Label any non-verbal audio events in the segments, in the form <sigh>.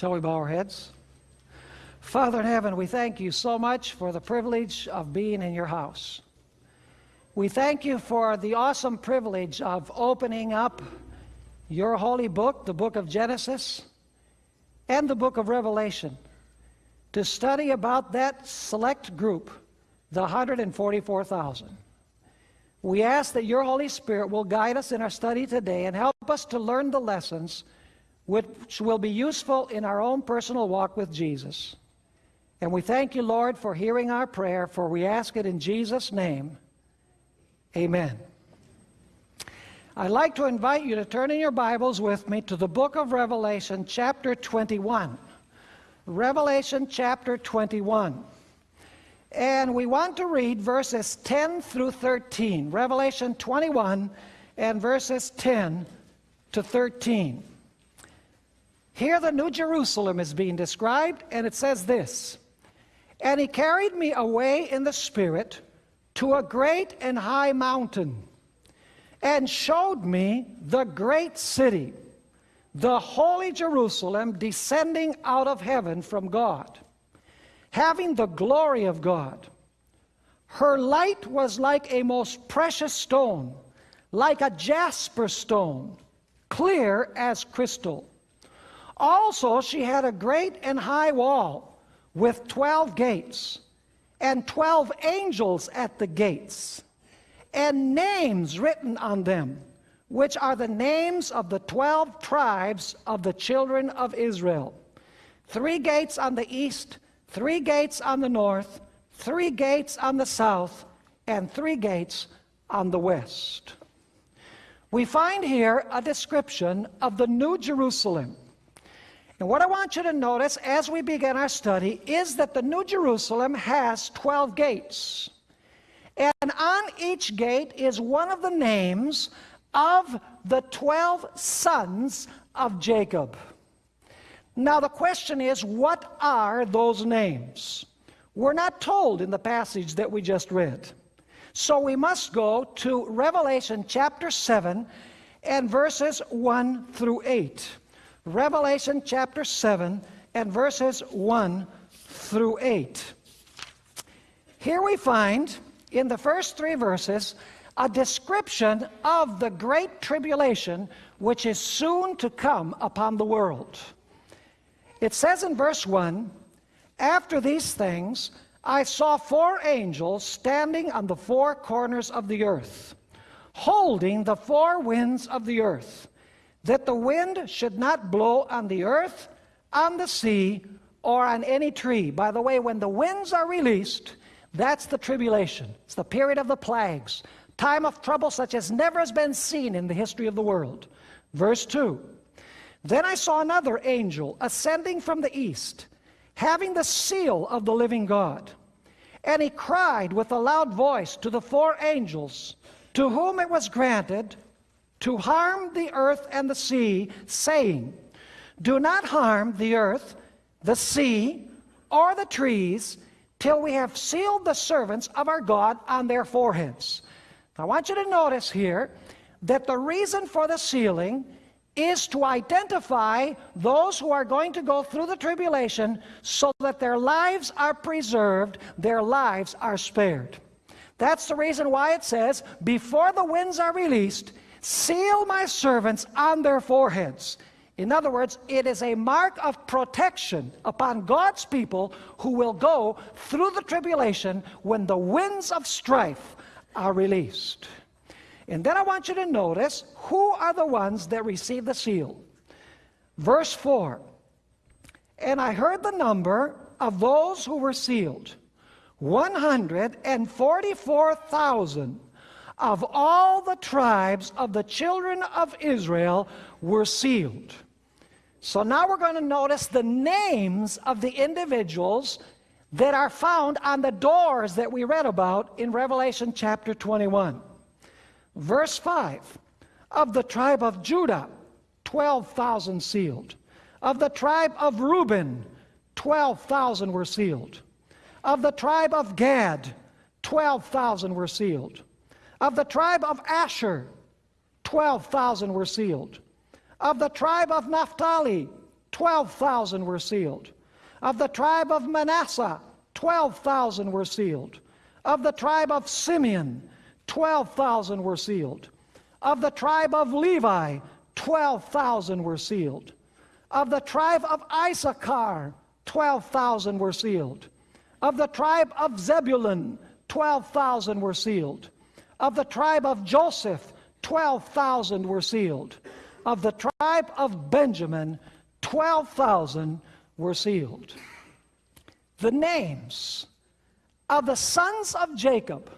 Shall we bow our heads? Father in heaven, we thank you so much for the privilege of being in your house. We thank you for the awesome privilege of opening up your holy book, the book of Genesis, and the book of Revelation, to study about that select group, the 144,000. We ask that your Holy Spirit will guide us in our study today and help us to learn the lessons which will be useful in our own personal walk with Jesus. And we thank you, Lord, for hearing our prayer, for we ask it in Jesus' name. Amen. I'd like to invite you to turn in your Bibles with me to the book of Revelation, chapter 21. Revelation, chapter 21. And we want to read verses 10 through 13. Revelation 21 and verses 10 to 13. Here the New Jerusalem is being described, and it says this And he carried me away in the Spirit to a great and high mountain, and showed me the great city, the holy Jerusalem, descending out of heaven from God having the glory of God. Her light was like a most precious stone, like a jasper stone, clear as crystal. Also, she had a great and high wall with twelve gates, and twelve angels at the gates, and names written on them, which are the names of the twelve tribes of the children of Israel. Three gates on the east, three gates on the north, three gates on the south, and three gates on the west. We find here a description of the New Jerusalem. And what I want you to notice as we begin our study is that the New Jerusalem has 12 gates. And on each gate is one of the names of the 12 sons of Jacob. Now, the question is, what are those names? We're not told in the passage that we just read. So we must go to Revelation chapter 7 and verses 1 through 8. Revelation chapter 7 and verses 1 through 8. Here we find in the first three verses a description of the great tribulation which is soon to come upon the world. It says in verse 1 After these things, I saw four angels standing on the four corners of the earth, holding the four winds of the earth, that the wind should not blow on the earth, on the sea, or on any tree. By the way, when the winds are released, that's the tribulation. It's the period of the plagues, time of trouble such as never has been seen in the history of the world. Verse 2 then I saw another angel ascending from the east, having the seal of the living God. And he cried with a loud voice to the four angels, to whom it was granted to harm the earth and the sea, saying, Do not harm the earth, the sea, or the trees, till we have sealed the servants of our God on their foreheads. I want you to notice here that the reason for the sealing is to identify those who are going to go through the tribulation so that their lives are preserved, their lives are spared. That's the reason why it says, before the winds are released, seal my servants on their foreheads. In other words, it is a mark of protection upon God's people who will go through the tribulation when the winds of strife are released. And then I want you to notice who are the ones that receive the seal. Verse 4 And I heard the number of those who were sealed 144,000 of all the tribes of the children of Israel were sealed. So now we're going to notice the names of the individuals that are found on the doors that we read about in Revelation chapter 21. Verse 5 Of the tribe of Judah, 12,000 sealed. Of the tribe of Reuben, 12,000 were sealed. Of the tribe of Gad, 12,000 were sealed. Of the tribe of Asher, 12,000 were sealed. Of the tribe of Naphtali, 12,000 were sealed. Of the tribe of Manasseh, 12,000 were sealed. Of the tribe of Simeon, 12,000 were sealed. Of the tribe of Levi, 12,000 were sealed. Of the tribe of Issachar, 12,000 were sealed. Of the tribe of Zebulun, 12,000 were sealed. Of the tribe of Joseph, 12,000 were sealed. Of the tribe of Benjamin, 12,000 were sealed. The names of the sons of Jacob,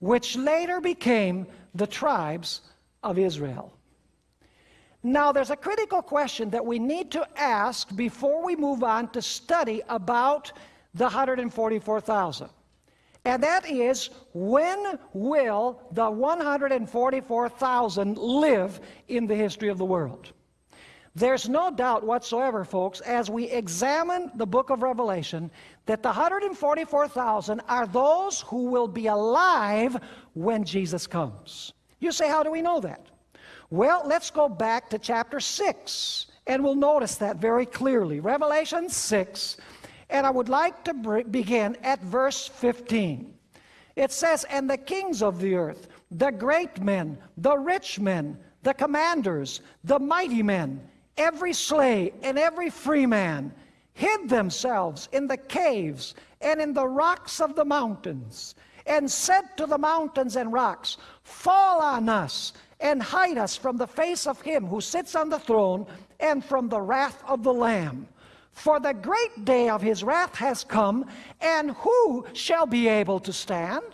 which later became the tribes of Israel. Now, there's a critical question that we need to ask before we move on to study about the 144,000. And that is, when will the 144,000 live in the history of the world? There's no doubt whatsoever, folks, as we examine the book of Revelation, that the 144,000 are those who will be alive when Jesus comes. You say, how do we know that? Well, let's go back to chapter 6, and we'll notice that very clearly. Revelation 6, and I would like to begin at verse 15. It says, And the kings of the earth, the great men, the rich men, the commanders, the mighty men, every slave and every free man, hid themselves in the caves and in the rocks of the mountains, and said to the mountains and rocks, Fall on us and hide us from the face of him who sits on the throne and from the wrath of the Lamb. For the great day of his wrath has come, and who shall be able to stand?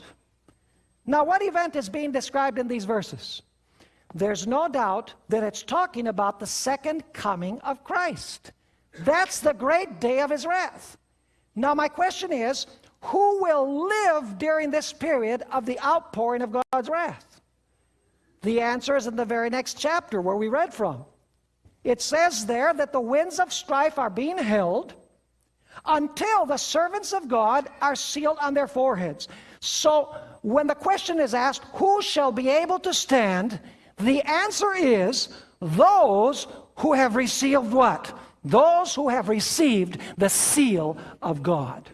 Now, what event is being described in these verses? There's no doubt that it's talking about the second coming of Christ. That's the great day of his wrath. Now, my question is who will live during this period of the outpouring of God's wrath? The answer is in the very next chapter where we read from. It says there that the winds of strife are being held until the servants of God are sealed on their foreheads. So when the question is asked, who shall be able to stand? The answer is those who have received what? Those who have received the seal of God.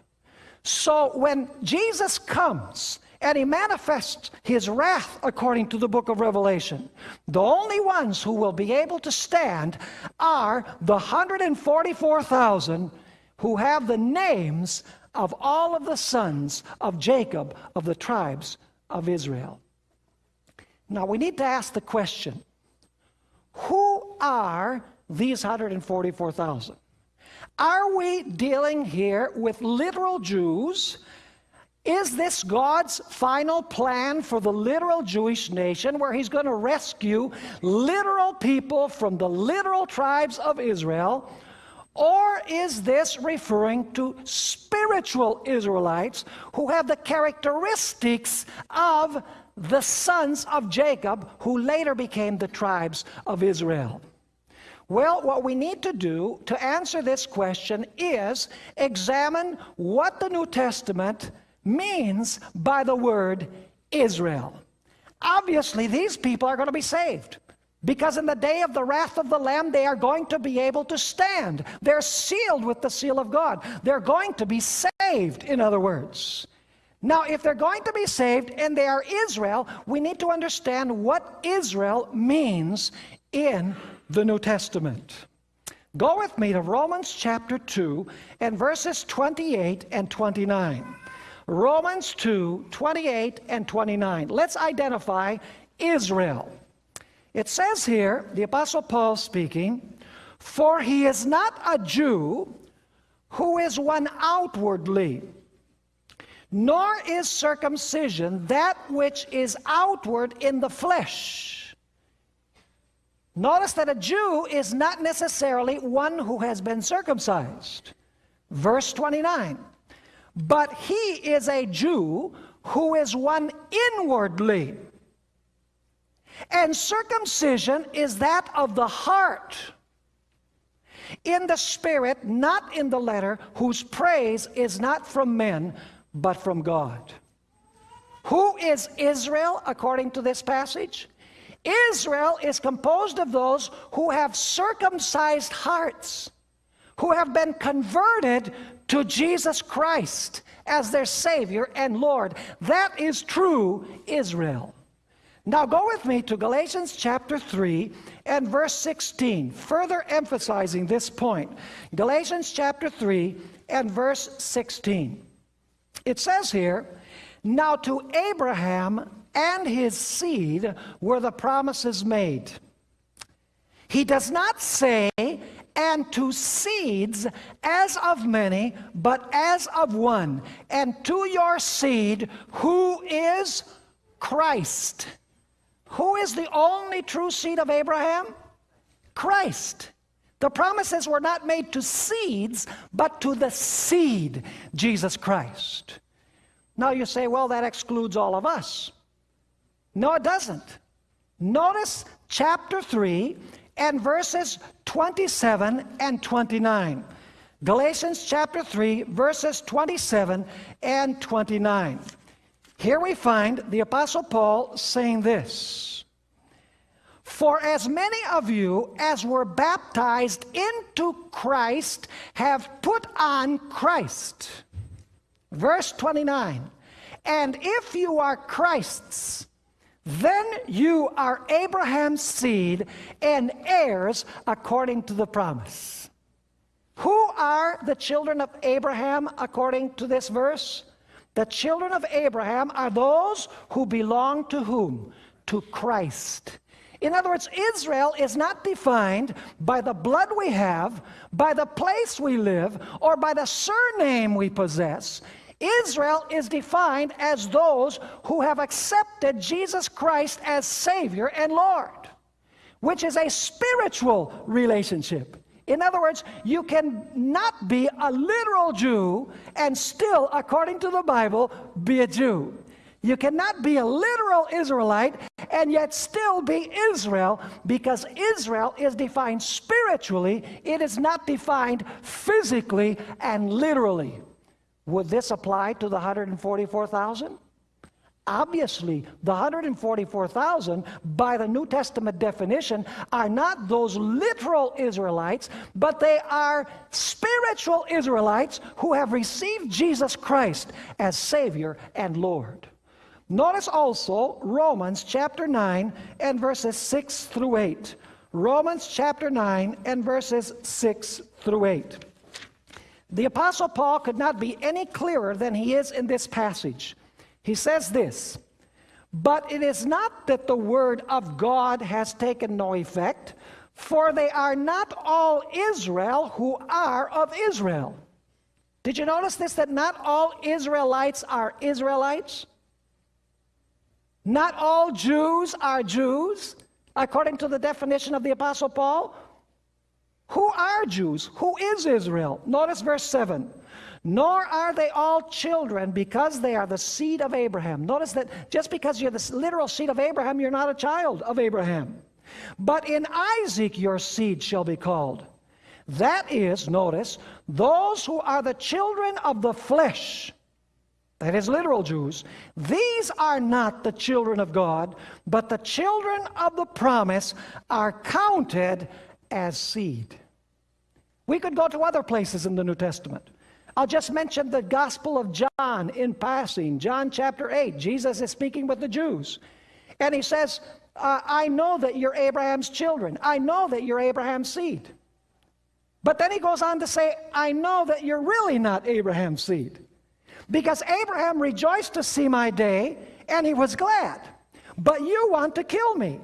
So when Jesus comes and he manifests his wrath according to the book of Revelation. The only ones who will be able to stand are the 144,000 who have the names of all of the sons of Jacob of the tribes of Israel. Now we need to ask the question who are these 144,000? Are we dealing here with literal Jews is this God's final plan for the literal Jewish nation where He's going to rescue literal people from the literal tribes of Israel? Or is this referring to spiritual Israelites who have the characteristics of the sons of Jacob who later became the tribes of Israel? Well, what we need to do to answer this question is examine what the New Testament means by the word Israel. Obviously, these people are going to be saved. Because in the day of the wrath of the Lamb, they are going to be able to stand. They're sealed with the seal of God. They're going to be saved, in other words. Now, if they're going to be saved and they are Israel, we need to understand what Israel means in the New Testament. Go with me to Romans chapter 2 and verses 28 and 29. Romans 2 28 and 29. Let's identify Israel. It says here, the Apostle Paul speaking, For he is not a Jew who is one outwardly, nor is circumcision that which is outward in the flesh. Notice that a Jew is not necessarily one who has been circumcised. Verse 29 but he is a Jew who is one inwardly. And circumcision is that of the heart, in the spirit, not in the letter, whose praise is not from men, but from God. Who is Israel according to this passage? Israel is composed of those who have circumcised hearts who have been converted to Jesus Christ as their Savior and Lord. That is true Israel. Now go with me to Galatians chapter 3 and verse 16, further emphasizing this point. Galatians chapter 3 and verse 16. It says here, Now to Abraham and his seed were the promises made. He does not say, and to seeds as of many, but as of one, and to your seed, who is Christ. Who is the only true seed of Abraham? Christ. The promises were not made to seeds, but to the seed, Jesus Christ. Now you say, well, that excludes all of us. No, it doesn't. Notice chapter 3 and verses 27 and 29. Galatians chapter 3, verses 27 and 29. Here we find the Apostle Paul saying this For as many of you as were baptized into Christ have put on Christ. Verse 29 And if you are Christ's, then you are Abraham's seed and heirs according to the promise. Who are the children of Abraham according to this verse? The children of Abraham are those who belong to whom? To Christ. In other words, Israel is not defined by the blood we have, by the place we live, or by the surname we possess. Israel is defined as those who have accepted Jesus Christ as Savior and Lord, which is a spiritual relationship. In other words, you can not be a literal Jew and still, according to the Bible, be a Jew. You cannot be a literal Israelite and yet still be Israel because Israel is defined spiritually, it is not defined physically and literally. Would this apply to the 144,000? Obviously, the 144,000, by the New Testament definition, are not those literal Israelites, but they are spiritual Israelites who have received Jesus Christ as Savior and Lord. Notice also Romans chapter 9 and verses 6 through 8. Romans chapter 9 and verses 6 through 8. The Apostle Paul could not be any clearer than he is in this passage. He says this, but it is not that the word of God has taken no effect, for they are not all Israel who are of Israel. Did you notice this, that not all Israelites are Israelites? Not all Jews are Jews, according to the definition of the Apostle Paul. Who are Jews? Who is Israel? Notice verse 7 nor are they all children because they are the seed of Abraham. Notice that just because you're the literal seed of Abraham, you're not a child of Abraham. But in Isaac your seed shall be called. That is, notice, those who are the children of the flesh, that is literal Jews, these are not the children of God, but the children of the promise are counted as seed. We could go to other places in the New Testament. I'll just mention the Gospel of John in passing. John chapter 8, Jesus is speaking with the Jews. And he says, uh, I know that you're Abraham's children. I know that you're Abraham's seed. But then he goes on to say, I know that you're really not Abraham's seed. Because Abraham rejoiced to see my day, and he was glad. But you want to kill me.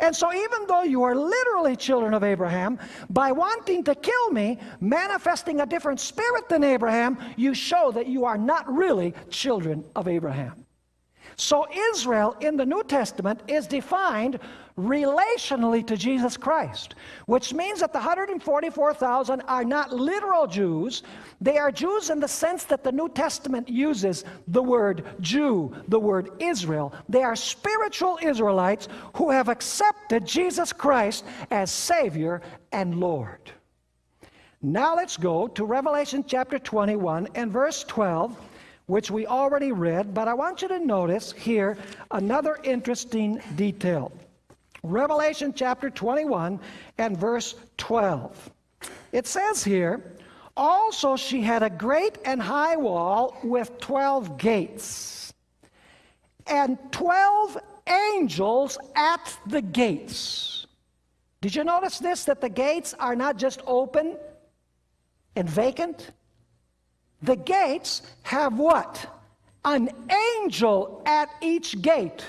And so, even though you are literally children of Abraham, by wanting to kill me, manifesting a different spirit than Abraham, you show that you are not really children of Abraham. So, Israel in the New Testament is defined relationally to Jesus Christ, which means that the 144,000 are not literal Jews. They are Jews in the sense that the New Testament uses the word Jew, the word Israel. They are spiritual Israelites who have accepted Jesus Christ as Savior and Lord. Now let's go to Revelation chapter 21 and verse 12 which we already read, but I want you to notice here another interesting detail. Revelation chapter 21 and verse 12. it says here, also she had a great and high wall with 12 gates and 12 angels at the gates. Did you notice this? That the gates are not just open and vacant? The gates have what? An angel at each gate.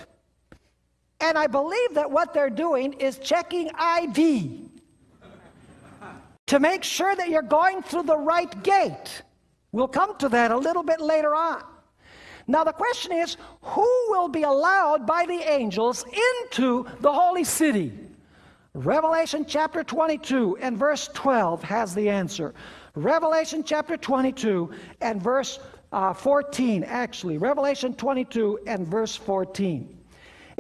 And I believe that what they're doing is checking ID to make sure that you're going through the right gate. We'll come to that a little bit later on. Now, the question is who will be allowed by the angels into the holy city? Revelation chapter 22 and verse 12 has the answer. Revelation chapter 22 and verse uh, 14, actually. Revelation 22 and verse 14.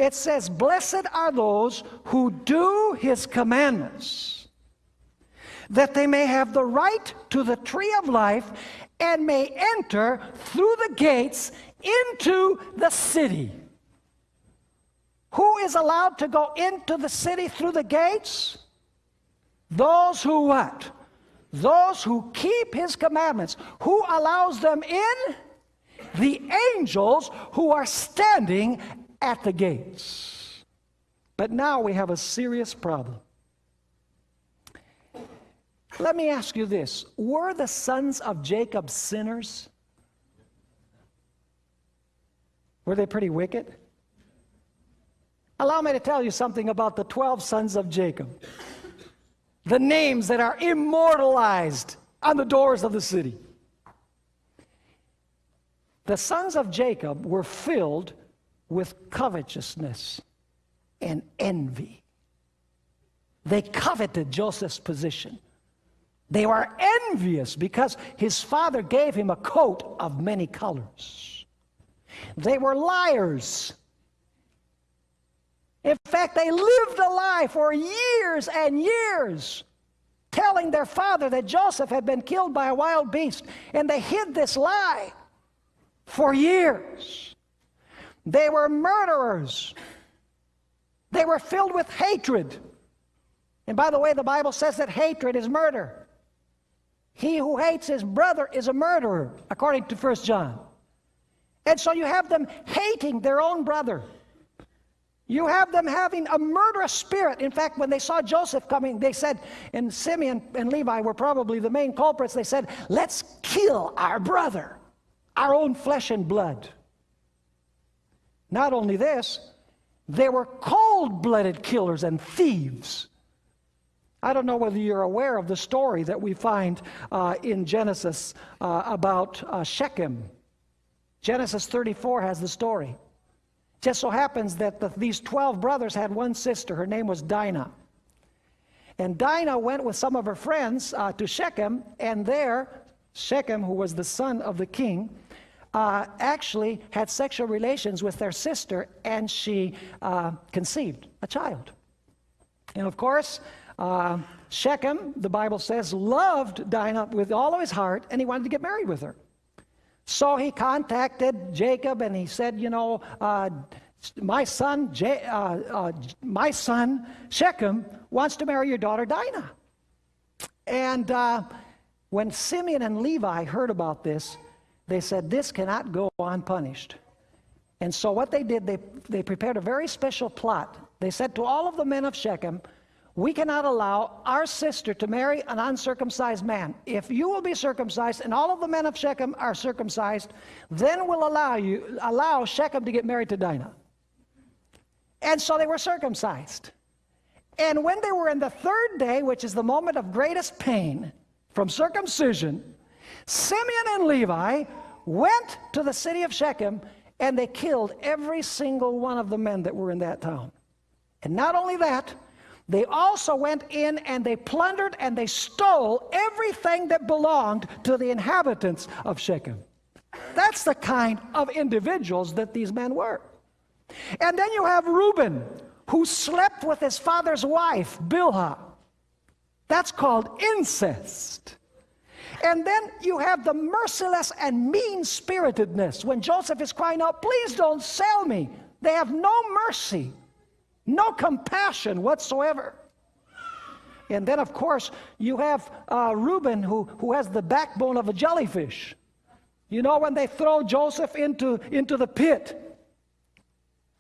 It says, Blessed are those who do his commandments, that they may have the right to the tree of life and may enter through the gates into the city. Who is allowed to go into the city through the gates? Those who what? Those who keep his commandments. Who allows them in? The angels who are standing at the gates. But now we have a serious problem. Let me ask you this Were the sons of Jacob sinners? Were they pretty wicked? Allow me to tell you something about the 12 sons of Jacob. The names that are immortalized on the doors of the city. The sons of Jacob were filled with covetousness and envy. They coveted Joseph's position. They were envious because his father gave him a coat of many colors. They were liars. In fact, they lived a lie for years and years, telling their father that Joseph had been killed by a wild beast, and they hid this lie for years. They were murderers. They were filled with hatred. And by the way, the Bible says that hatred is murder. He who hates his brother is a murderer, according to 1 John. And so you have them hating their own brother. You have them having a murderous spirit. In fact, when they saw Joseph coming, they said, and Simeon and Levi were probably the main culprits, they said, Let's kill our brother, our own flesh and blood. Not only this, they were cold blooded killers and thieves. I don't know whether you're aware of the story that we find uh, in Genesis uh, about uh, Shechem. Genesis 34 has the story. Just so happens that the, these 12 brothers had one sister. Her name was Dinah. And Dinah went with some of her friends uh, to Shechem, and there, Shechem, who was the son of the king, uh, actually had sexual relations with their sister, and she uh, conceived a child. And of course, uh, Shechem, the Bible says, loved Dinah with all of his heart, and he wanted to get married with her. So he contacted Jacob and he said, You know, uh, my son, J- uh, uh, my son Shechem wants to marry your daughter Dinah. And when Simeon and Levi heard about this, they said, This cannot go unpunished. And so what they did, they, they prepared a very special plot. They said to all of the men of Shechem, we cannot allow our sister to marry an uncircumcised man. If you will be circumcised and all of the men of Shechem are circumcised, then we'll allow you allow Shechem to get married to Dinah. And so they were circumcised. And when they were in the third day, which is the moment of greatest pain from circumcision, Simeon and Levi went to the city of Shechem and they killed every single one of the men that were in that town. And not only that, they also went in and they plundered and they stole everything that belonged to the inhabitants of Shechem. That's the kind of individuals that these men were. And then you have Reuben, who slept with his father's wife, Bilhah. That's called incest. And then you have the merciless and mean spiritedness when Joseph is crying out, Please don't sell me. They have no mercy no compassion whatsoever. And then, of course, you have uh, Reuben, who, who has the backbone of a jellyfish. You know, when they throw Joseph into, into the pit,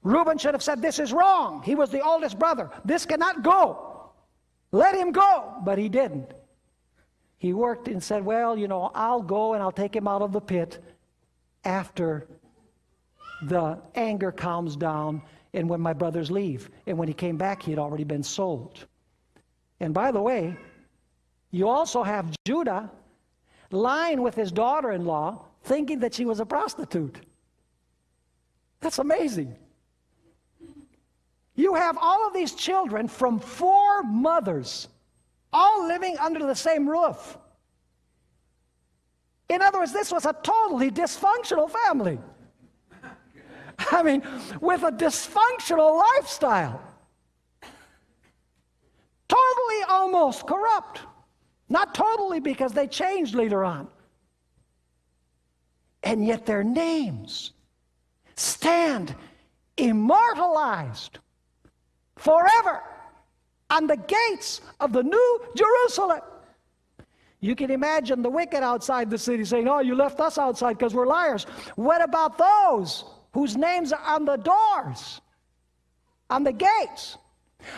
Reuben should have said, This is wrong. He was the oldest brother. This cannot go. Let him go. But he didn't. He worked and said, Well, you know, I'll go and I'll take him out of the pit after the anger calms down and when my brothers leave. And when he came back, he had already been sold. And by the way, you also have Judah lying with his daughter in law, thinking that she was a prostitute. That's amazing. You have all of these children from four mothers, all living under the same roof. In other words, this was a totally dysfunctional family. <laughs> I mean, with a dysfunctional lifestyle totally almost corrupt. Not totally because they changed later on. And yet their names stand immortalized forever on the gates of the New Jerusalem. You can imagine the wicked outside the city saying, Oh, you left us outside because we're liars. What about those whose names are on the doors, on the gates?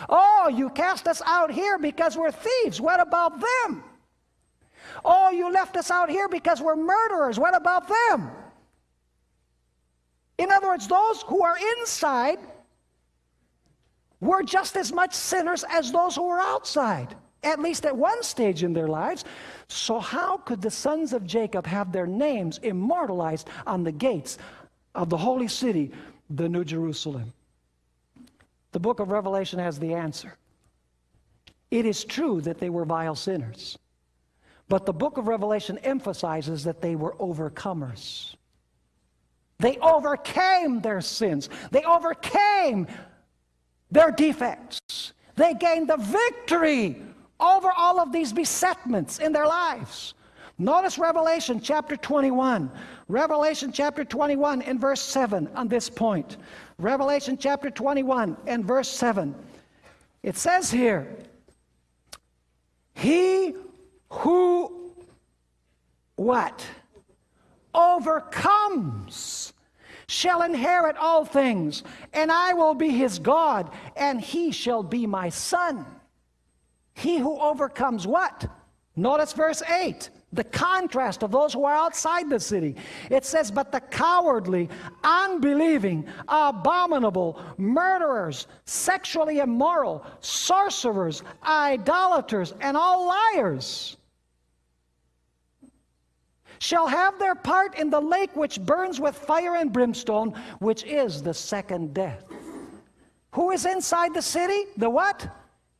Oh, you cast us out here because we're thieves. What about them? Oh, you left us out here because we're murderers. What about them? In other words, those who are inside were just as much sinners as those who were outside, at least at one stage in their lives. So, how could the sons of Jacob have their names immortalized on the gates of the holy city, the New Jerusalem? The book of Revelation has the answer. It is true that they were vile sinners, but the book of Revelation emphasizes that they were overcomers. They overcame their sins, they overcame their defects, they gained the victory over all of these besetments in their lives. Notice Revelation chapter 21. Revelation chapter 21 in verse 7 on this point. Revelation chapter 21 and verse 7. It says here, He who what? Overcomes shall inherit all things, and I will be his God, and he shall be my son. He who overcomes what? Notice verse 8 the contrast of those who are outside the city. It says, But the cowardly, unbelieving, abominable, murderers, sexually immoral, sorcerers, idolaters, and all liars shall have their part in the lake which burns with fire and brimstone, which is the second death. Who is inside the city? The what?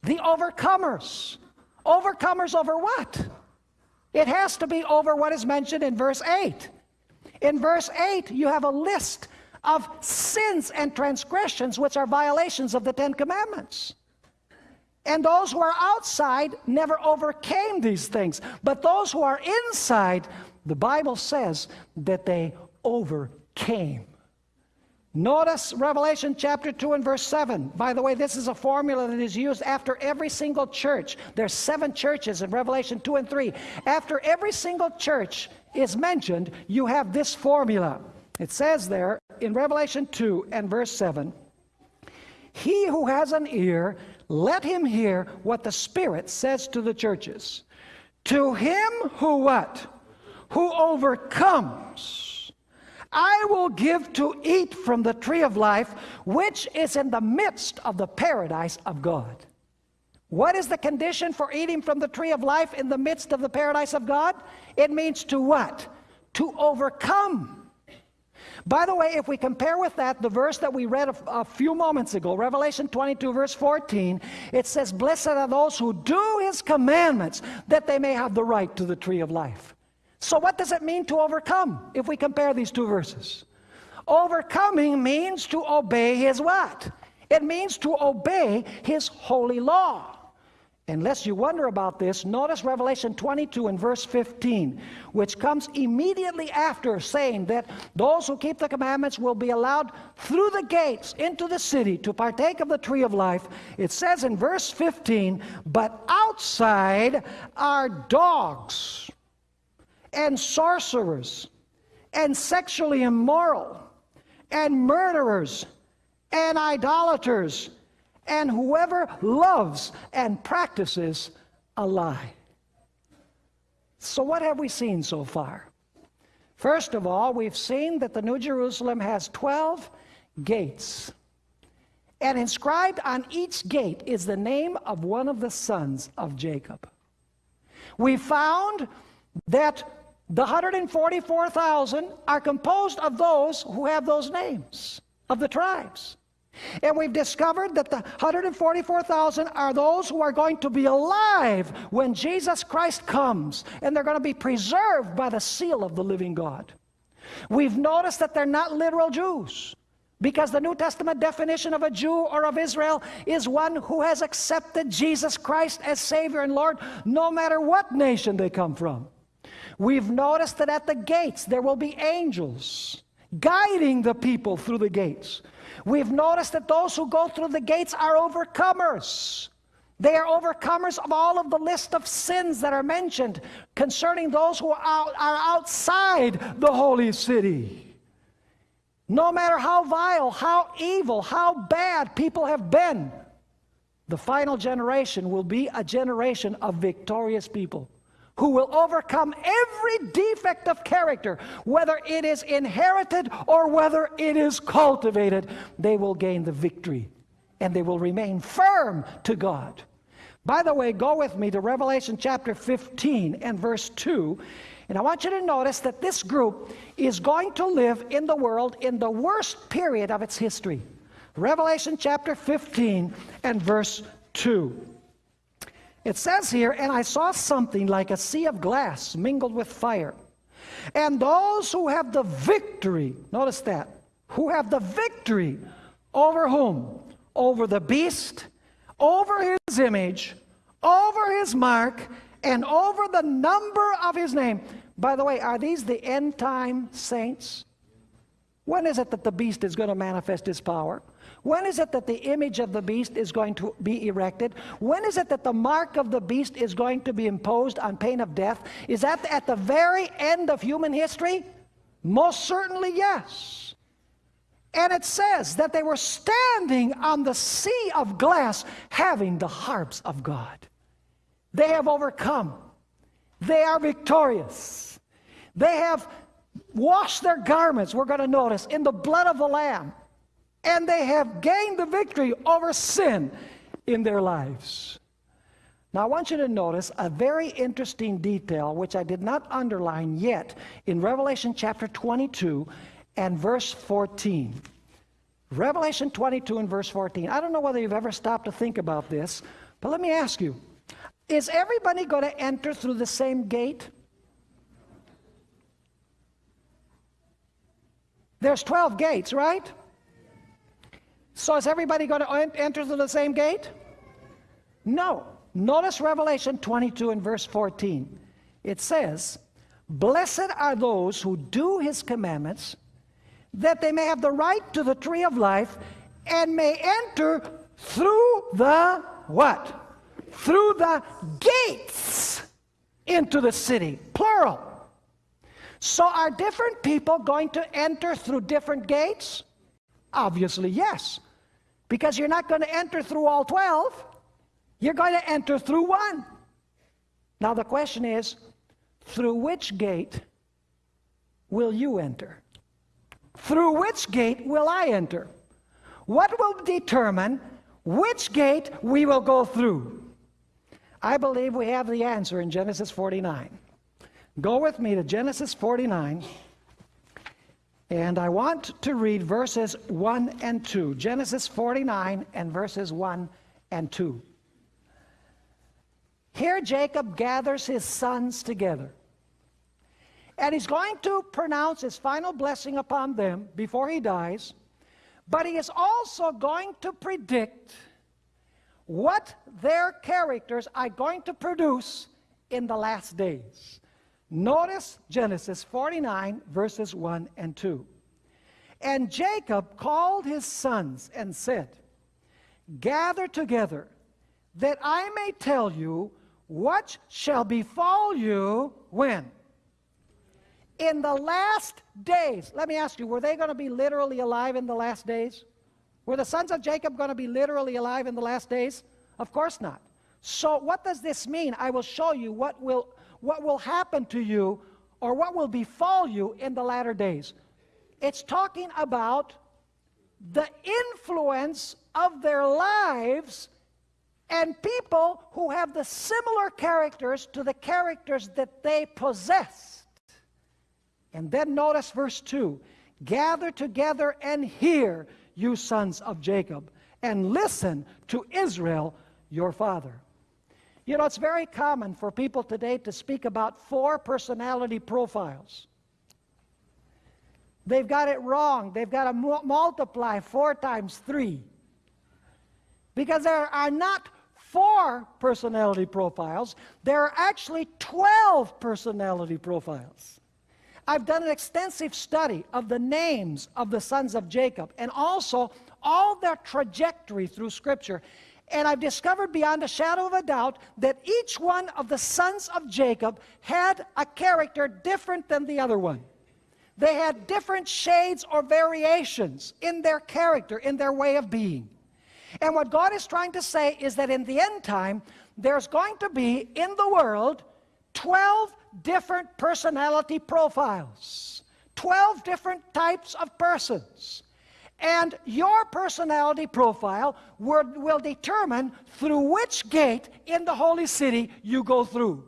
The overcomers. Overcomers over what? It has to be over what is mentioned in verse 8. In verse 8, you have a list of sins and transgressions which are violations of the Ten Commandments. And those who are outside never overcame these things. But those who are inside, the Bible says that they overcame. Notice Revelation chapter 2 and verse 7. By the way, this is a formula that is used after every single church. There's seven churches in Revelation 2 and 3. After every single church is mentioned, you have this formula. It says there in Revelation 2 and verse 7 He who has an ear, let him hear what the Spirit says to the churches. To him who what? Who overcomes I will give to eat from the tree of life, which is in the midst of the paradise of God. What is the condition for eating from the tree of life in the midst of the paradise of God? It means to what? To overcome. By the way, if we compare with that the verse that we read a, a, few moments ago, Revelation 22, verse 14, it says, Blessed are those who do his commandments, that they may have the right to the tree of life. So, what does it mean to overcome if we compare these two verses? Overcoming means to obey his what? It means to obey his holy law. Unless you wonder about this, notice Revelation 22 and verse 15, which comes immediately after saying that those who keep the commandments will be allowed through the gates into the city to partake of the tree of life. It says in verse 15, but outside are dogs and sorcerers and sexually immoral and murderers and idolaters and whoever loves and practices a lie. So, what have we seen so far? First of all, we've seen that the New Jerusalem has 12 gates. And inscribed on each gate is the name of one of the sons of Jacob. We found that the 144,000 are composed of those who have those names of the tribes. And we've discovered that the 144,000 are those who are going to be alive when Jesus Christ comes, and they're going to be preserved by the seal of the living God. We've noticed that they're not literal Jews. Because the New Testament definition of a Jew or of Israel is one who has accepted Jesus Christ as Savior and Lord, no matter what nation they come from. We've noticed that at the gates there will be angels guiding the people through the gates. We've noticed that those who go through the gates are overcomers. They are overcomers of all of the list of sins that are mentioned concerning those who are, outside the holy city. No matter how vile, how evil, how bad people have been, the final generation will be a generation of victorious people who will overcome every defect of character, whether it is inherited or whether it is cultivated, they will gain the victory and they will remain firm to God. By the way, go with me to Revelation chapter 15 and verse 2. And I want you to notice that this group is going to live in the world in the worst period of its history. Revelation chapter 15 and verse 2. It says here, and I saw something like a sea of glass mingled with fire. And those who have the victory, notice that, who have the victory over whom? Over the beast, over his image, over his mark, and over the number of his name. By the way, are these the end time saints? When is it that the beast is going to manifest his power? When is it that the image of the beast is going to be erected? When is it that the mark of the beast is going to be imposed on pain of death? Is that at the very end of human history? Most certainly, yes. And it says that they were standing on the sea of glass having the harps of God. They have overcome, they are victorious. They have washed their garments, we're going to notice, in the blood of the Lamb and they have gained the victory over sin in their lives. Now, I want you to notice a very interesting detail, which I did not underline yet, in Revelation chapter 22 and verse 14. Revelation 22 and verse 14. I don't know whether you've ever stopped to think about this, but let me ask you Is everybody going to enter through the same gate? There's 12 gates, right? So is everybody going to enter through the same gate? No. Notice Revelation 22 and verse 14. It says, Blessed are those who do his commandments, that they may have the right to the tree of life and may enter through the what? Through the gates into the city. Plural. So are different people going to enter through different gates? Obviously, yes. Because you're not going to enter through all 12, you're going to enter through one. Now, the question is through which gate will you enter? Through which gate will I enter? What will determine which gate we will go through? I believe we have the answer in Genesis 49. Go with me to Genesis 49. And I want to read verses 1 and 2, Genesis 49 and verses 1 and 2. Here Jacob gathers his sons together. And he's going to pronounce his final blessing upon them before he dies. But he is also going to predict what their characters are going to produce in the last days. Notice Genesis 49, verses 1 and 2. And Jacob called his sons and said, Gather together, that I may tell you what shall befall you when? In the last days. Let me ask you, were they going to be literally alive in the last days? Were the sons of Jacob going to be literally alive in the last days? Of course not. So what does this mean? I will show you what will, what will happen to you or what will befall you in the latter days. It's talking about the influence of their lives and people who have the similar characters to the characters that they possessed. And then notice verse 2 Gather together and hear, you sons of Jacob, and listen to Israel, your father. You know, it's very common for people today to speak about four personality profiles. They've got it wrong. They've got to multiply four times three. Because there are not four personality profiles, there are actually 12 personality profiles. I've done an extensive study of the names of the sons of Jacob and also all their trajectory through Scripture. And I've discovered beyond a shadow of a doubt that each one of the sons of Jacob had a character different than the other one. They had different shades or variations in their character, in their way of being. And what God is trying to say is that in the end time, there's going to be in the world 12 different personality profiles, 12 different types of persons. And your personality profile will, will determine through which gate in the holy city you go through.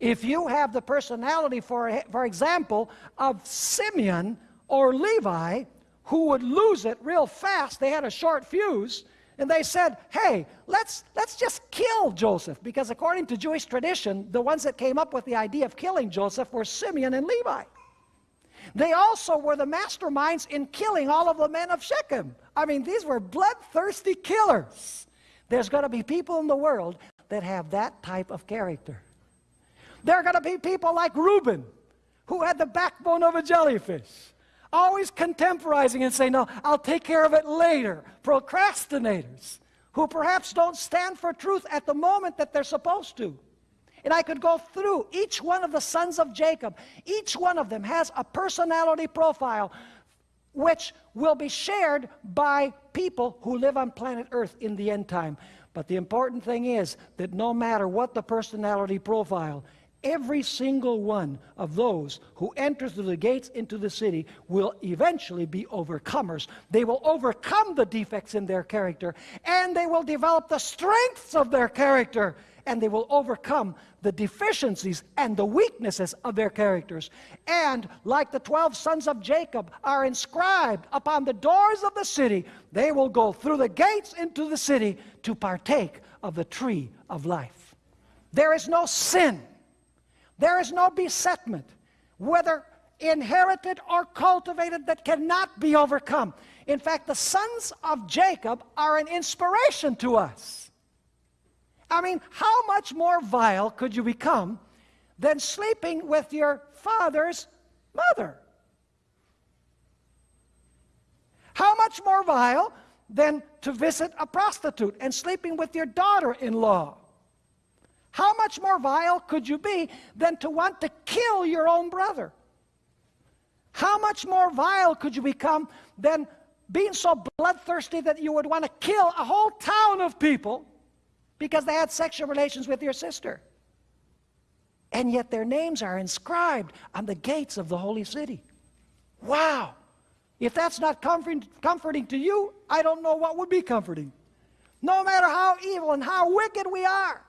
If you have the personality, for, for example, of Simeon or Levi, who would lose it real fast, they had a short fuse, and they said, hey, let's, let's just kill Joseph. Because according to Jewish tradition, the ones that came up with the idea of killing Joseph were Simeon and Levi. They also were the masterminds in killing all of the men of Shechem. I mean, these were bloodthirsty killers. There's going to be people in the world that have that type of character. There are going to be people like Reuben, who had the backbone of a jellyfish, always contemporizing and saying, No, I'll take care of it later. Procrastinators, who perhaps don't stand for truth at the moment that they're supposed to. And I could go through each one of the sons of Jacob. Each one of them has a personality profile which will be shared by people who live on planet Earth in the end time. But the important thing is that no matter what the personality profile, every single one of those who enter through the gates into the city will eventually be overcomers. They will overcome the defects in their character and they will develop the strengths of their character and they will overcome the deficiencies and the weaknesses of their characters. And like the 12 sons of Jacob are inscribed upon the doors of the city, they will go through the gates into the city to partake of the tree of life. There is no sin, there is no besetment, whether inherited or cultivated, that cannot be overcome. In fact, the sons of Jacob are an inspiration to us. I mean, how much more vile could you become than sleeping with your father's mother? How much more vile than to visit a prostitute and sleeping with your daughter in law? How much more vile could you be than to want to kill your own brother? How much more vile could you become than being so bloodthirsty that you would want to kill a whole town of people because they had sexual relations with your sister. And yet their names are inscribed on the gates of the holy city. Wow! If that's not comforting, comforting to you, I don't know what would be comforting. No matter how evil and how wicked we are,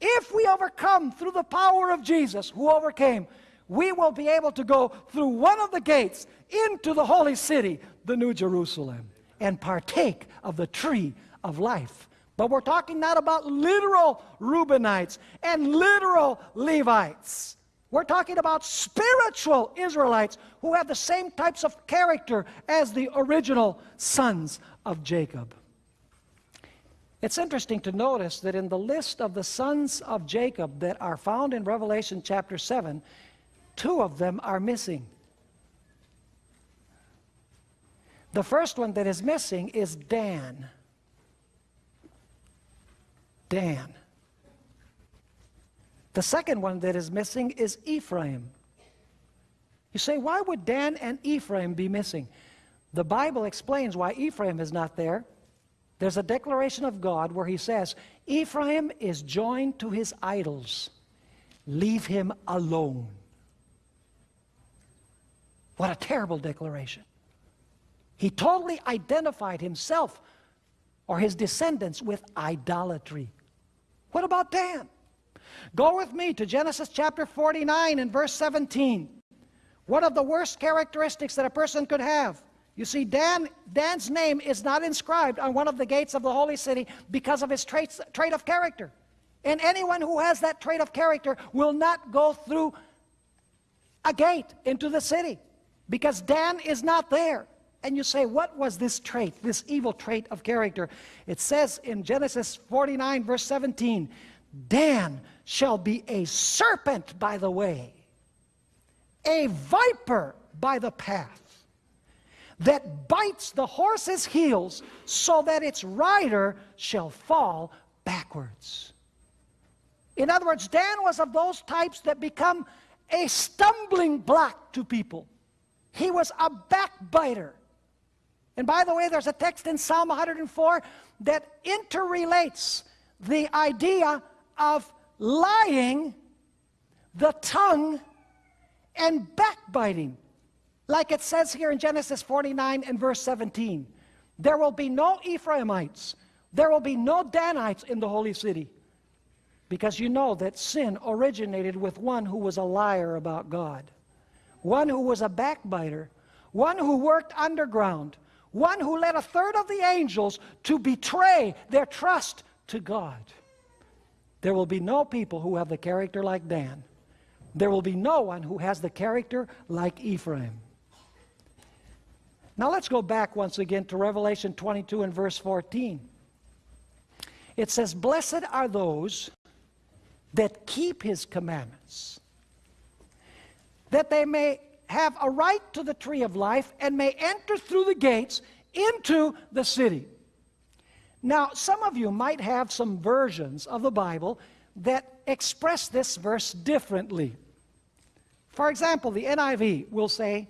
if we overcome through the power of Jesus, who overcame, we will be able to go through one of the gates into the holy city, the New Jerusalem, and partake of the tree of life. But we're talking not about literal Reubenites and literal Levites. We're talking about spiritual Israelites who have the same types of character as the original sons of Jacob. It's interesting to notice that in the list of the sons of Jacob that are found in Revelation chapter 7, two of them are missing. The first one that is missing is Dan. Dan. The second one that is missing is Ephraim. You say, why would Dan and Ephraim be missing? The Bible explains why Ephraim is not there. There's a declaration of God where he says, Ephraim is joined to his idols. Leave him alone. What a terrible declaration. He totally identified himself or his descendants with idolatry. What about Dan? Go with me to Genesis chapter 49 and verse 17. One of the worst characteristics that a person could have. You see, Dan, Dan's name is not inscribed on one of the gates of the holy city because of his traits, trait of character. And anyone who has that trait of character will not go through a gate into the city because Dan is not there. And you say, what was this trait, this evil trait of character? It says in Genesis 49, verse 17, Dan shall be a serpent by the way, a viper by the path, that bites the horse's heels so that its rider shall fall backwards. In other words, Dan was of those types that become a stumbling block to people. He was a backbiter. And by the way, there's a text in Psalm 104 that interrelates the idea of lying, the tongue, and backbiting. Like it says here in Genesis 49 and verse 17. There will be no Ephraimites. There will be no Danites in the holy city. Because you know that sin originated with one who was a liar about God. One who was a backbiter. One who worked underground one who led a third of the angels to betray their trust to God. There will be no people who have the character like Dan. There will be no one who has the character like Ephraim. Now let's go back once again to Revelation 22 and verse 14. It says, Blessed are those that keep his commandments, that they may have a right to the tree of life and may enter through the gates into the city. Now, some of you might have some versions of the Bible that express this verse differently. For example, the NIV will say,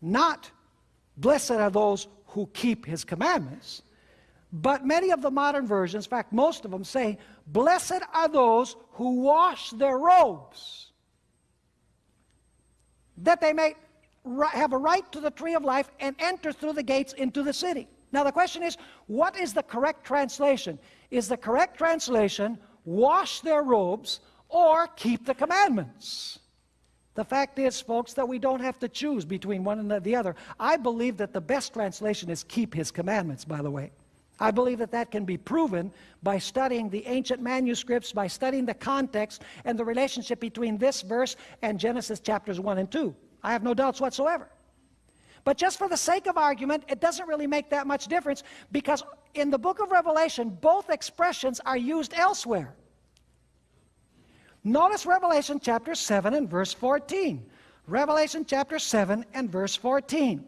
not blessed are those who keep his commandments, but many of the modern versions, in fact, most of them say, blessed are those who wash their robes that they may have a right to the tree of life and enter through the gates into the city. Now the question is, what is the correct translation? Is the correct translation, wash their robes or keep the commandments? The fact is, folks, that we don't have to choose between one and the other. I believe that the best translation is keep his commandments, by the way. I believe that that can be proven by studying the ancient manuscripts, by studying the context and the relationship between this verse and Genesis chapters 1 and 2. I have no doubts whatsoever. But just for the sake of argument, it doesn't really make that much difference because in the book of Revelation, both expressions are used elsewhere. Notice Revelation chapter 7 and verse 14. Revelation chapter 7 and verse 14.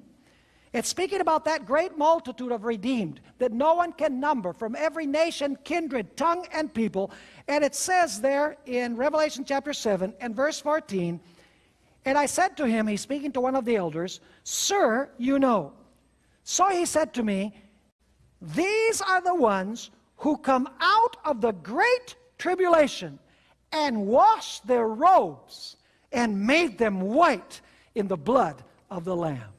It's speaking about that great multitude of redeemed that no one can number from every nation, kindred, tongue, and people. And it says there in Revelation chapter 7 and verse 14, And I said to him, he's speaking to one of the elders, Sir, you know. So he said to me, These are the ones who come out of the great tribulation and washed their robes and made them white in the blood of the Lamb.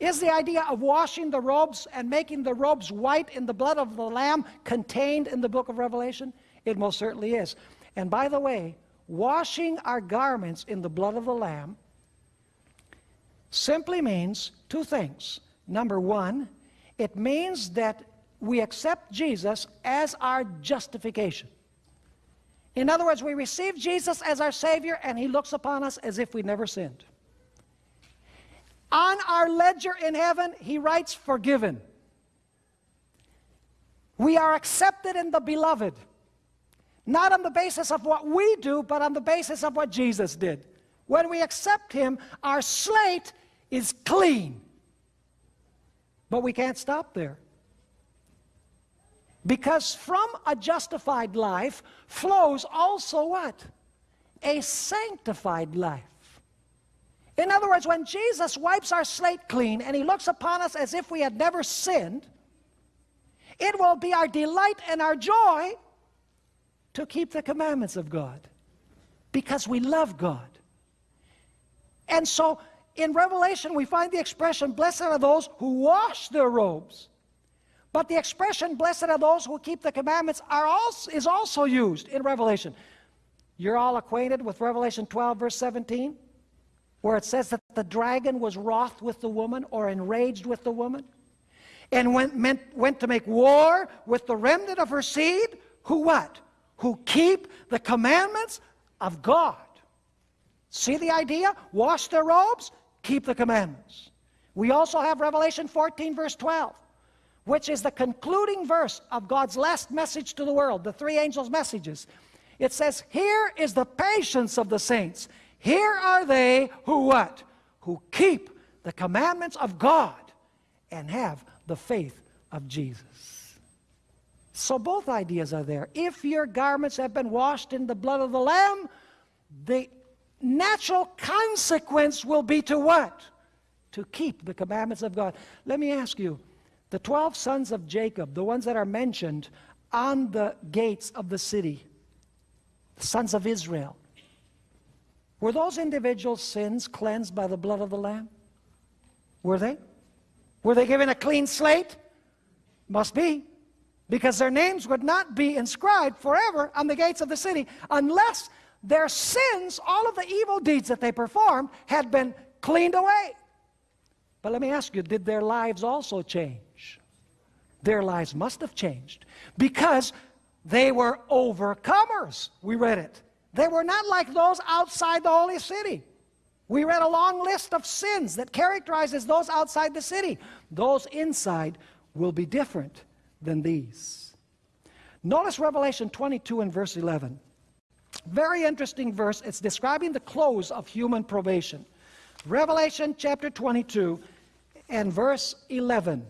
Is the idea of washing the robes and making the robes white in the blood of the Lamb contained in the book of Revelation? It most certainly is. And by the way, washing our garments in the blood of the Lamb simply means two things. Number one, it means that we accept Jesus as our justification. In other words, we receive Jesus as our Savior and He looks upon us as if we never sinned. On our ledger in heaven, he writes forgiven. We are accepted in the beloved, not on the basis of what we do, but on the basis of what Jesus did. When we accept Him, our slate is clean. But we can't stop there. Because from a justified life flows also what? A sanctified life. In other words, when Jesus wipes our slate clean and he looks upon us as if we had never sinned, it will be our delight and our joy to keep the commandments of God because we love God. And so in Revelation, we find the expression, blessed are those who wash their robes. But the expression, blessed are those who keep the commandments, are also, is also used in Revelation. You're all acquainted with Revelation 12, verse 17? Where it says that the dragon was wroth with the woman or enraged with the woman and went, meant, went to make war with the remnant of her seed who what? Who keep the commandments of God. See the idea? Wash their robes, keep the commandments. We also have Revelation 14, verse 12, which is the concluding verse of God's last message to the world, the three angels' messages. It says, Here is the patience of the saints. Here are they who what? Who keep the commandments of God and have the faith of Jesus. So both ideas are there. If your garments have been washed in the blood of the Lamb, the natural consequence will be to what? To keep the commandments of God. Let me ask you, the 12 sons of Jacob, the ones that are mentioned on the gates of the city, the sons of Israel, were those individual sins cleansed by the blood of the Lamb? Were they? Were they given a clean slate? Must be. Because their names would not be inscribed forever on the gates of the city unless their sins, all of the evil deeds that they performed, had been cleaned away. But let me ask you, did their lives also change? Their lives must have changed because they were overcomers. We read it. They were not like those outside the holy city. We read a long list of sins that characterizes those outside the city. Those inside will be different than these. Notice Revelation 22 and verse 11. Very interesting verse. It's describing the close of human probation. Revelation chapter 22 and verse 11.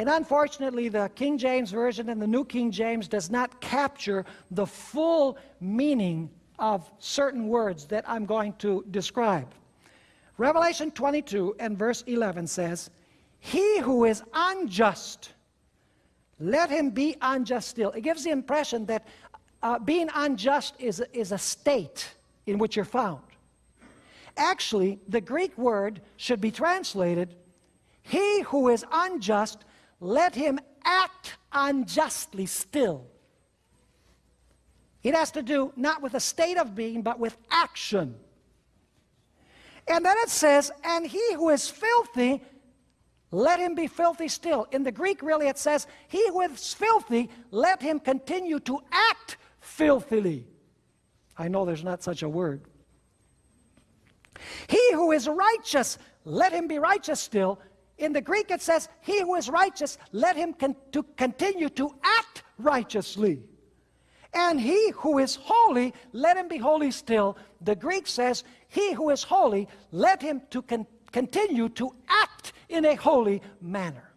And unfortunately, the King James Version and the New King James does not capture the full meaning of certain words that I'm going to describe. Revelation 22 and verse 11 says, He who is unjust, let him be unjust still. It gives the impression that uh, being unjust is, is a state in which you're found. Actually, the Greek word should be translated, He who is unjust, let him act unjustly still. It has to do not with a state of being, but with action. And then it says, and he who is filthy, let him be filthy still. In the Greek, really, it says, he who is filthy, let him continue to act filthily. I know there's not such a word. He who is righteous, let him be righteous still. In the Greek it says, he who is righteous, let him con to continue to act righteously. And he who is holy, let him be holy still. The Greek says, he who is holy, let him to con continue to act in a holy manner.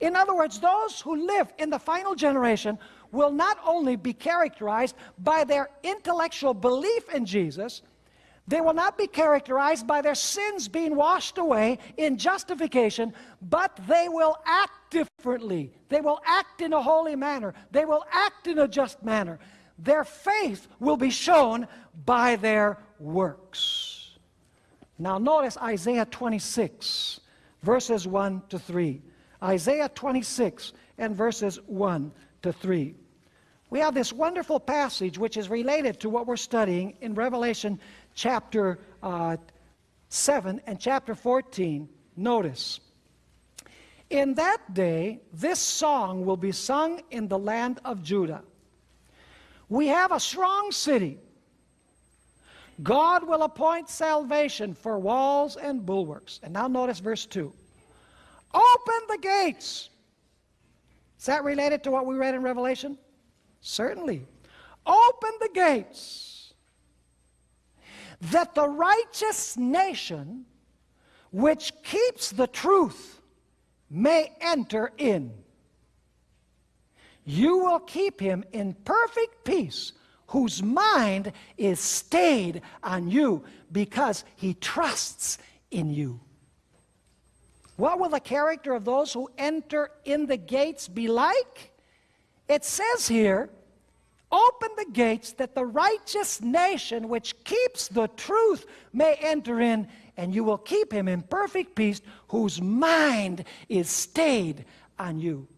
In other words, those who live in the final generation will not only be characterized by their intellectual belief in Jesus, they will not be characterized by their sins being washed away in justification, but they will act differently. They will act in a holy manner. They will act in a just manner. Their faith will be shown by their works. Now, notice Isaiah 26, verses 1 to 3. Isaiah 26 and verses 1 to 3. We have this wonderful passage which is related to what we're studying in Revelation chapter uh, 7 and chapter 14, notice. In that day, this song will be sung in the land of Judah. We have a strong city. God will appoint salvation for walls and bulwarks. And now notice verse 2. Open the gates. Is that related to what we read in Revelation? Certainly. Open the gates that the righteous nation which keeps the truth may enter in. You will keep him in perfect peace whose mind is stayed on you because he trusts in you. What will the character of those who enter in the gates be like? It says here, open the gates that the righteous nation which keeps the truth may enter in, and you will keep him in perfect peace whose mind is stayed on you.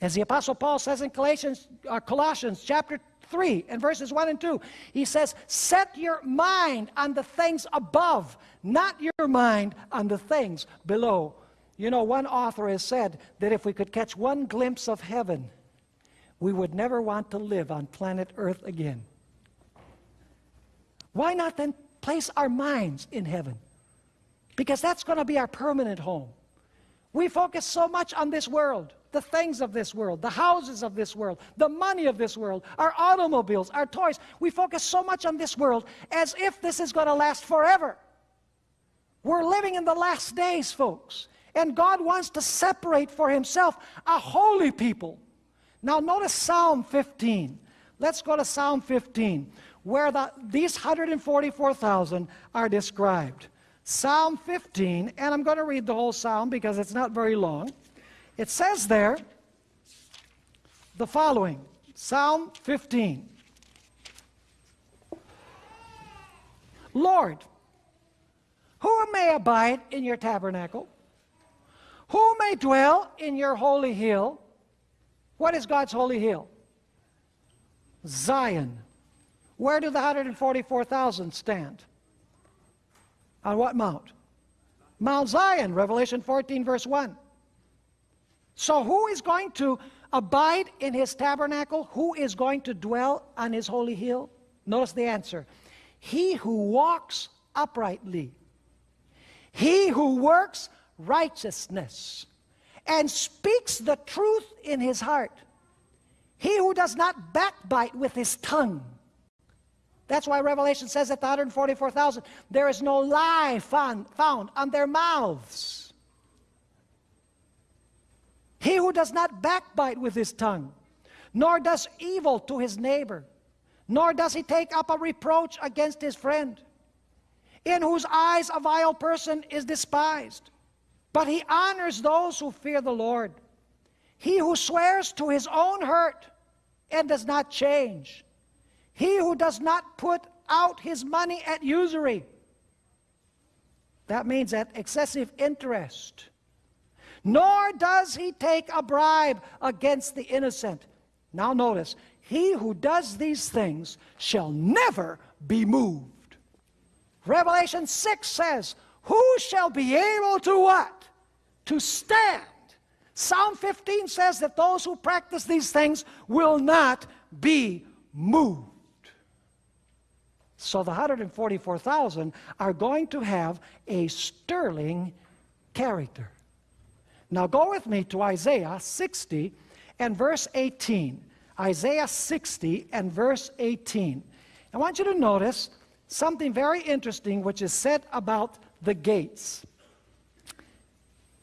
As the Apostle Paul says in Colossians, uh, Colossians chapter 3 and verses 1 and 2, he says, Set your mind on the things above, not your mind on the things below. You know, one author has said that if we could catch one glimpse of heaven, we would never want to live on planet Earth again. Why not then place our minds in heaven? Because that's going to be our permanent home. We focus so much on this world, the things of this world, the houses of this world, the money of this world, our automobiles, our toys. We focus so much on this world as if this is going to last forever. We're living in the last days, folks. And God wants to separate for himself a holy people. Now notice Psalm 15. Let's go to Psalm 15, where the, these 144,000 are described. Psalm 15, and I'm going to read the whole psalm because it's not very long. It says there the following Psalm 15 Lord, who may abide in your tabernacle? Who may dwell in your holy hill? What is God's holy hill? Zion. Where do the 144,000 stand? On what mount? Mount Zion, Revelation 14, verse 1. So, who is going to abide in his tabernacle? Who is going to dwell on his holy hill? Notice the answer He who walks uprightly, he who works righteousness, and speaks the truth in his heart, he who does not backbite with his tongue that's why Revelation says at the 144,000, there is no lie found on their mouths. He who does not backbite with his tongue, nor does evil to his neighbor, nor does he take up a reproach against his friend, in whose eyes a vile person is despised, but he honors those who fear the Lord. He who swears to his own hurt and does not change, he who does not put out his money at usury, that means at excessive interest, nor does he take a bribe against the innocent. Now notice, he who does these things shall never be moved. Revelation 6 says, Who shall be able to what? To stand. Psalm 15 says that those who practice these things will not be moved. So the 144,000 are going to have a sterling character. Now go with me to Isaiah 60 and verse 18. Isaiah 60 and verse 18. I want you to notice something very interesting which is said about the gates.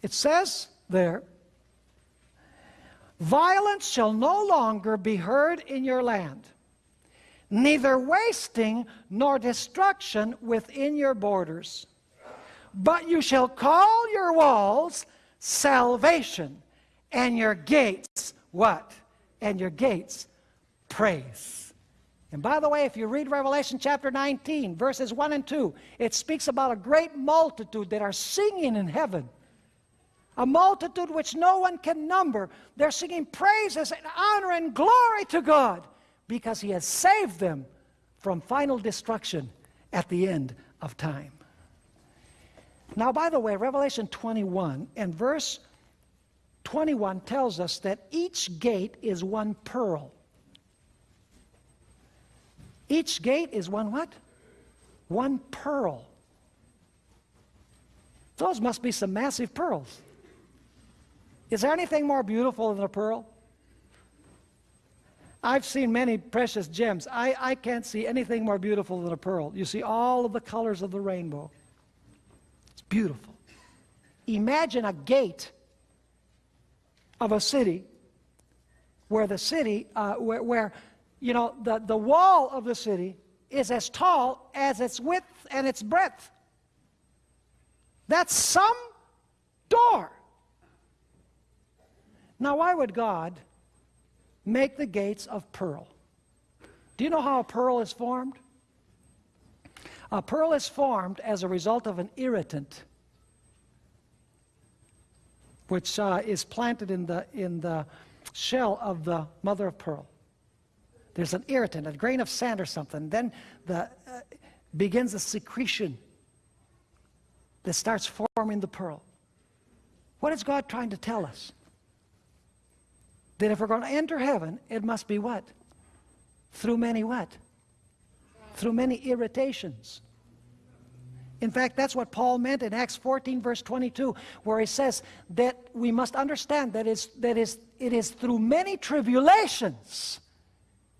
It says there, Violence shall no longer be heard in your land neither wasting nor destruction within your borders. But you shall call your walls salvation, and your gates what? And your gates praise. And by the way, if you read Revelation chapter 19, verses 1 and 2, it speaks about a great multitude that are singing in heaven. A multitude which no one can number. They're singing praises and honor and glory to God because he has saved them from final destruction at the end of time. Now, by the way, Revelation 21 and verse 21 tells us that each gate is one pearl. Each gate is one what? One pearl. Those must be some massive pearls. Is there anything more beautiful than a pearl? I've seen many precious gems. I, I can't see anything more beautiful than a pearl. You see all of the colors of the rainbow. It's beautiful. Imagine a gate of a city where the city, uh, where, where, you know, the, the wall of the city is as tall as its width and its breadth. That's some door. Now, why would God make the gates of pearl? Do you know how a pearl is formed? A pearl is formed as a result of an irritant which uh, is planted in the, in the shell of the mother of pearl. There's an irritant, a grain of sand or something. Then the, uh, begins a secretion that starts forming the pearl. What is God trying to tell us? That if we're going to enter heaven, it must be what? Through many what? Through many irritations. In fact, that's what Paul meant in Acts 14, verse 22, where he says that we must understand that it's, that is, it is through many tribulations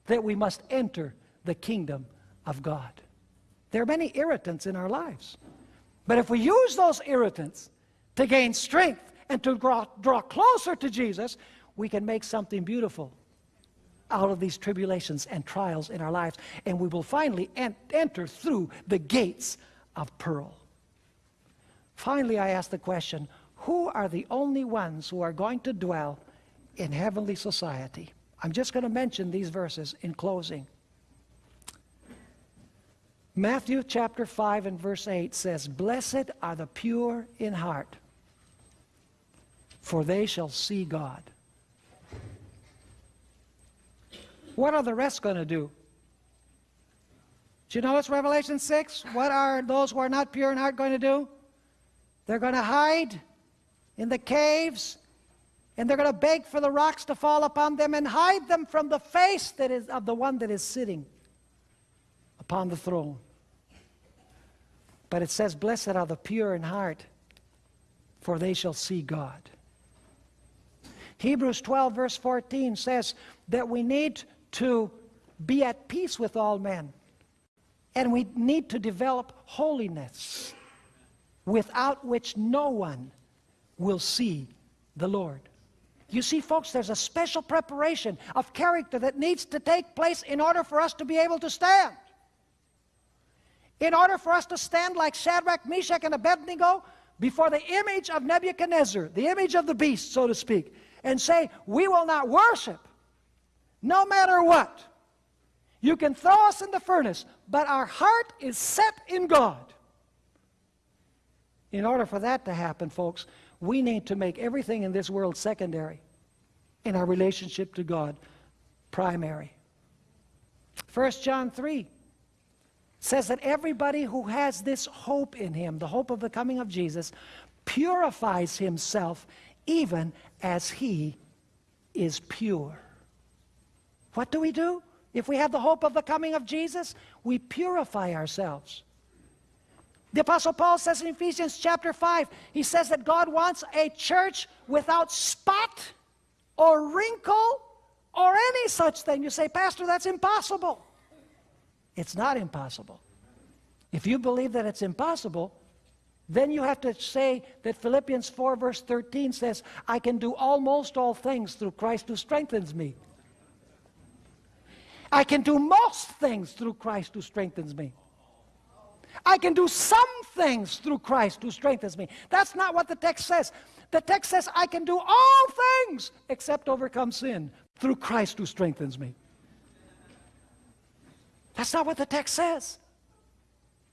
that we must enter the kingdom of God. There are many irritants in our lives. But if we use those irritants to gain strength and to draw, draw closer to Jesus, we can make something beautiful out of these tribulations and trials in our lives. And we will finally en enter through the gates of pearl. Finally, I ask the question, who are the only ones who are going to dwell in heavenly society? I'm just going to mention these verses in closing. Matthew chapter 5 and verse 8 says, Blessed are the pure in heart, for they shall see God. What are the rest going to do? Do you know it's Revelation 6? What are those who are not pure in heart going to do? They're going to hide in the caves, and they're going to beg for the rocks to fall upon them and hide them from the face that is of the one that is sitting upon the throne. But it says, Blessed are the pure in heart, for they shall see God. Hebrews 12, verse 14 says that we need to be at peace with all men and we need to develop holiness without which no one will see the Lord. You see, folks, there's a special preparation of character that needs to take place in order for us to be able to stand. In order for us to stand like Shadrach, Meshach, and Abednego before the image of Nebuchadnezzar, the image of the beast, so to speak, and say, We will not worship no matter what. You can throw us in the furnace, but our heart is set in God. In order for that to happen, folks, we need to make everything in this world secondary in our relationship to God primary. 1 John 3 says that everybody who has this hope in him, the hope of the coming of Jesus, purifies himself even as he is pure. What do we do? If we have the hope of the coming of Jesus, we purify ourselves. The Apostle Paul says in Ephesians chapter 5, he says that God wants a church without spot or wrinkle or any such thing. You say, Pastor, that's impossible. It's not impossible. If you believe that it's impossible, then you have to say that Philippians 4, verse 13 says, I can do almost all things through Christ who strengthens me. I can do most things through Christ who strengthens me. I can do some things through Christ who strengthens me. That's not what the text says. The text says, I can do all things except overcome sin through Christ who strengthens me. That's not what the text says.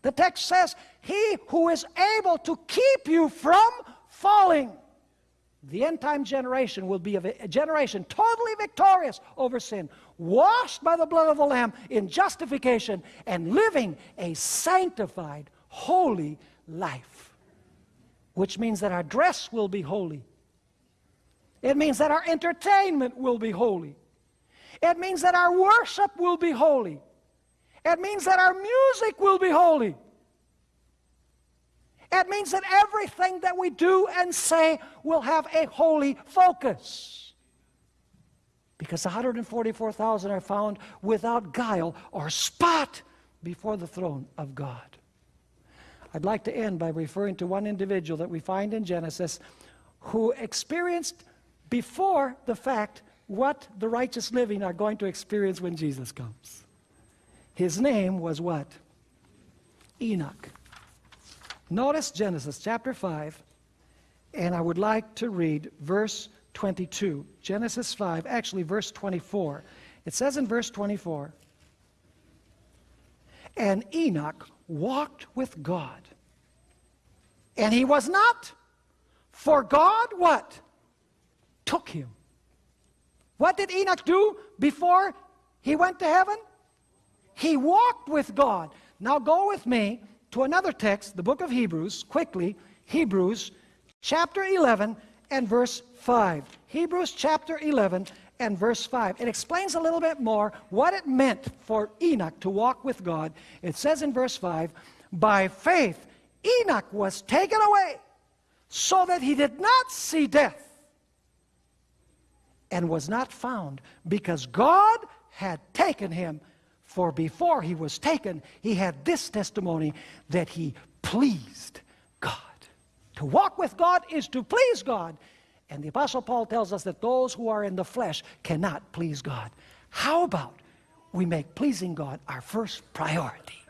The text says, He who is able to keep you from falling. The end time generation will be a generation totally victorious over sin, washed by the blood of the Lamb in justification, and living a sanctified, holy life. Which means that our dress will be holy. It means that our entertainment will be holy. It means that our worship will be holy. It means that our music will be holy. It means that everything that we do and say will have a holy focus. Because 144,000 are found without guile or spot before the throne of God. I'd like to end by referring to one individual that we find in Genesis who experienced before the fact what the righteous living are going to experience when Jesus comes. His name was what? Enoch. Notice Genesis chapter 5, and I would like to read verse 22. Genesis 5, actually, verse 24. It says in verse 24, And Enoch walked with God. And he was not, for God what? Took him. What did Enoch do before he went to heaven? He walked with God. Now go with me to another text, the book of Hebrews, quickly. Hebrews chapter 11 and verse 5. Hebrews chapter 11 and verse 5. It explains a little bit more what it meant for Enoch to walk with God. It says in verse 5 By faith, Enoch was taken away so that he did not see death and was not found because God had taken him. For before he was taken, he had this testimony that he pleased God. To walk with God is to please God. And the Apostle Paul tells us that those who are in the flesh cannot please God. How about we make pleasing God our first priority?